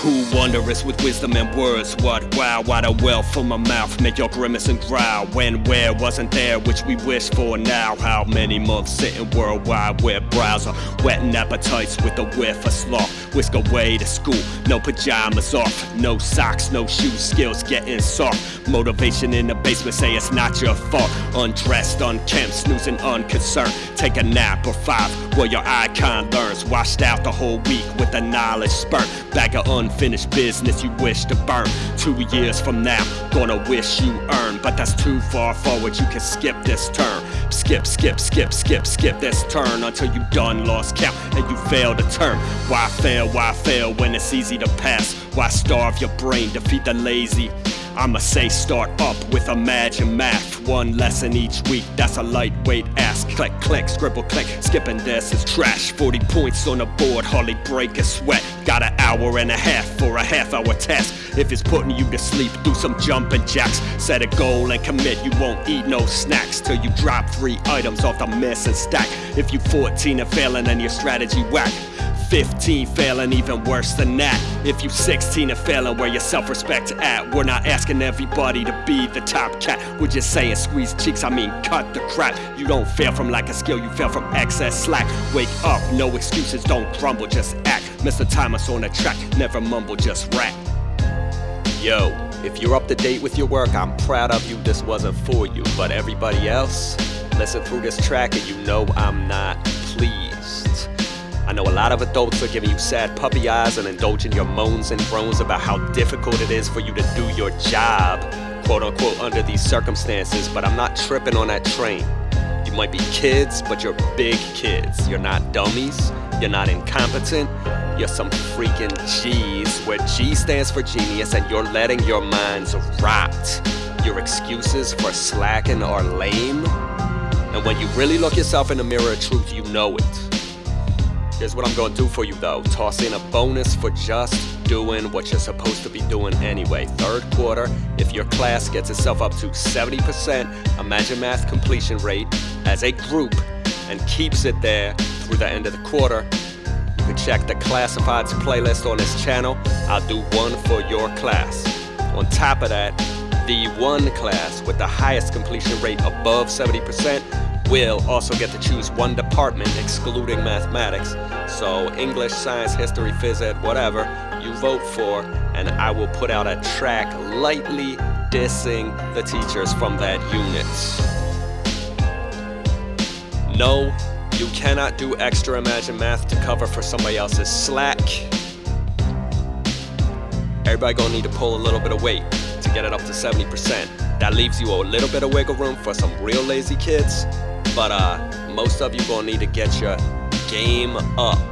Who wonders with wisdom and words? What wow, what a wealth from my mouth make your grimace and growl. When, where wasn't there, which we wish for now. How many months sitting worldwide web browser, wetting appetites with a whiff of sloth. Whisk away to school, no pajamas off, no socks, no shoes, skills getting soft. Motivation in the basement, say it's not your fault. Undressed, unkempt, snoozing, unconcerned. Take a nap or five, where your icon learns. Washed out the whole week with a knowledge spurt. Bag of unfinished business you wish to burn. Two years from now, gonna wish you earned. But that's too far forward, you can skip this turn. Skip, skip, skip, skip, skip this turn until you done lost count and you fail to turn. Why fail, why fail when it's easy to pass? Why starve your brain, defeat the lazy? I'ma say start up with Imagine Math. One lesson each week, that's a lightweight ask. Click, click, scribble, click. Skipping this is trash. 40 points on the board, hardly break a sweat. Got an hour and a half for a half hour test. If it's putting you to sleep, do some jumping jacks. Set a goal and commit, you won't eat no snacks till you drop three items off the missing stack. If you 14 and failing, then your strategy whack. 15 failing even worse than that if you 16 and failing where your self-respect at we're not asking everybody to be the top cat. We're just saying squeeze cheeks? I mean cut the crap. You don't fail from lack of skill you fail from excess slack. Wake up no excuses don't grumble just act. Mr thomas on the track never mumble just rap. Yo if you're up to date with your work i'm proud of you. This wasn't for you but everybody else listen through this track and you know i'm not pleased I know a lot of adults are giving you sad puppy eyes and indulging your moans and groans about how difficult it is for you to do your job, quote unquote, under these circumstances, but I'm not tripping on that train. You might be kids, but you're big kids. You're not dummies, you're not incompetent, you're some freaking G's, where G stands for genius, and you're letting your minds rot. Your excuses for slacking are lame. And when you really look yourself in the mirror of truth, you know it. Here's what I'm gonna do for you though. Toss in a bonus for just doing what you're supposed to be doing anyway. Third quarter, if your class gets itself up to 70% Imagine Math completion rate as a group and keeps it there through the end of the quarter, you can check the classifieds playlist on this channel. I'll do one for your class. On top of that, the one class with the highest completion rate above 70% will also get to choose one department excluding mathematics. So English, science, history, phys ed, whatever you vote for, and I will put out a track lightly dissing the teachers from that unit. No, you cannot do extra Imagine Math to cover for somebody else's slack. Everybody gonna need to pull a little bit of weight to get it up to 70%. That leaves you a little bit of wiggle room for some real lazy kids but uh, most of you gonna need to get your game up.